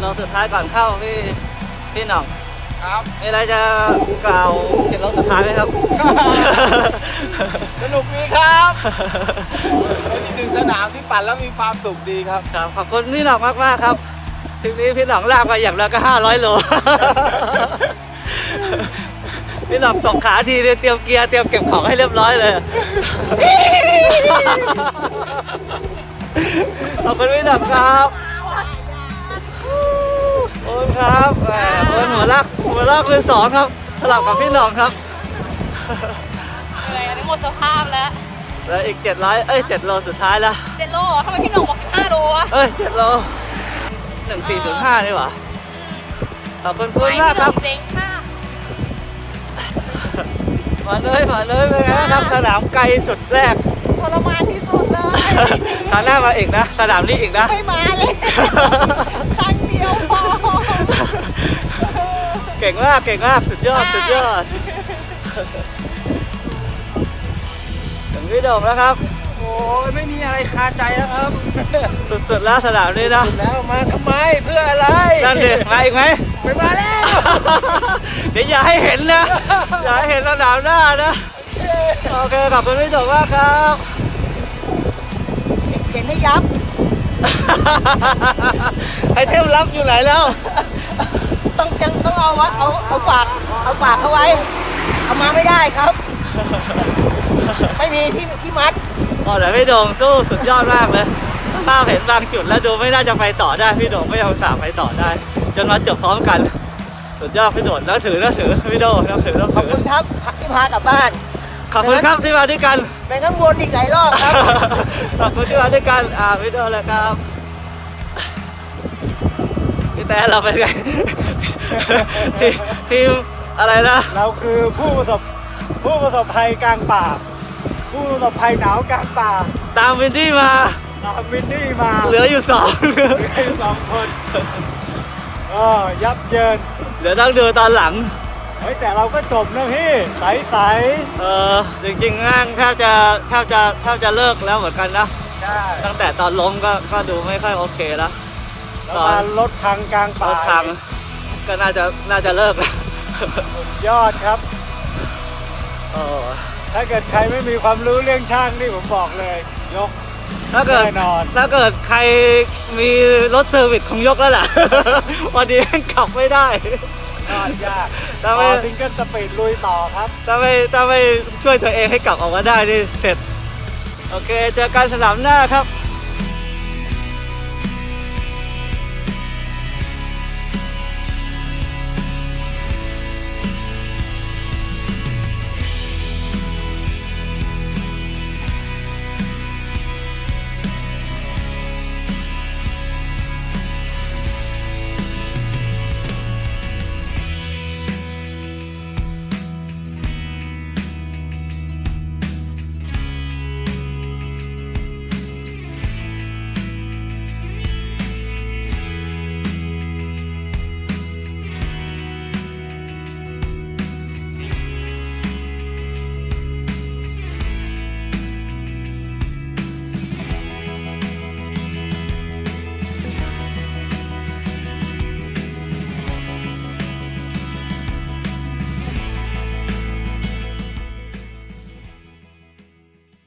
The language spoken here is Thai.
โลสุดท้ายก่อนเข้าพี่พี่หน่องครับมีอะไรจะกล่าวเจ็ดโลสุดท้ายไหมครับ สนุกดีครับเป็นอีกหนึ่งสนามที่ปั่นแล้วมีความสุขดีครับครับขอบคุณพี่หน่องมากมากๆครับทริปนี้พี่หน่องลากไปอย่างละก็ห้าร้อยโลพี่หน่องตกขาทีเนี่ยเตรียมเกียร์เตรียมเก็บของให้เรียบร้อยเลย ขอบคุณพี่หน่องครับขอบ คุณครับแหมขอบคุณหัวลากหัวลากเป็นสองครับ สลับกับพี่หน่องครับเหนื่อยอันนี้หมดสภาพแล้วแล้วอีก 700 เอ้ย 7 โลสุดท้ายแล้วเจ็ดโลเหรอทำไมพี่หน่องบอก 15 โลอะเอ้ย 7 โล 1405นี่หว่าขอบคุณคุณมากครับเจ๋งมากมาเลยมาเลยเป็นไงบ้างครับสนามไกลสุดแรกทรมานที่สุดเลยคราวหน้ามาอีกนะ สนามนี้อีกนะ ไม่มาเลย ครั้งเดียวพอ เก่งมาก เก่งมาก สุดยอด สุดยอด ถึงพี่โด่งแล้วครับ โอ้ยไม่มีอะไรคาใจแล้วครับ สุดๆแล้วสนามนี้นะแล้วมาทำไมเพื่ออะไรนั่นดิมาอีกไหมไม่มาแล้ว เดี๋ยวอย่าให้เห็นนะ อย่าให้เห็นสนามหน้านะ โอเคขอบคุณพี่โด่งมากครับเข็นให้ยับไอเทมลับอยู่ไหนแล้ว ต้องจังต้องเอาวะเอาเอาปากเอาปากเขาไว้ เอามาไม่ได้ครับ ไม่มีที่ที่มัดอ๋อแต่พี่โด่งสู้สุดยอดมากเลยภาพเห็นบางจุดแล้วดูไม่น่าจะไปต่อได้พี่โด่งก็ยังสามารถไปต่อได้ จนมาจบพร้อมกัน สุดยอดพี่โด่งนับถือนับถือพี่โด่งนับถือนับขอบถืคุอณครับที่พากลับบ้านขอบคุณครับที่มาด้วยกัน ไปข้างบนอีกหลายรอบครับ ขอบคุณที่มาด้วยกันอ่าพี่โด่งเลยครับ พี่แต่เราเป็นไงทีมทีมอะไรนะ เราคือผู้ประสบผู้ประสบภัยกลางป่า ผู้ประสบภัยหนาวกลางป่า ตามวินดี้มาตามมินนี่มาเหลืออยู่สองเหลืออยู่สองคนเออยับเยินเดี๋ยวต้องดูตอนหลังเฮ้ยแต่เราก็จบนะพี่ใสใสเออจริงๆงานแทบจะแทบจะแทบจะเลิกแล้วเหมือนกันนะๆใช่ตั้งแต่ตอนล้มก็ก็ดูไม่ค่อยโอเคแล้ว แล้วมารถพังกลางรป่าถทางก็น่าจะน่าจะเลิกแล้วสุดยอดครับ เออถ้าเกิดใครไม่มีความรู้เรื่องช่างนี่ผมบอกเลย ยก ถ้าเกิดแน่นอน ถ้าเกิดใครมีรถ service คงยกแล้วแหละวันนี้ยังขับไม่ได้ ยอดยากถ้าไม่ต่อ single speed ลุยต่อครับ ถ้าไม่ถ้าไม่ช่วยตัวเองให้กลับออกมาได้นี่เสร็จ โอเค เจอกันสนามหน้าครับ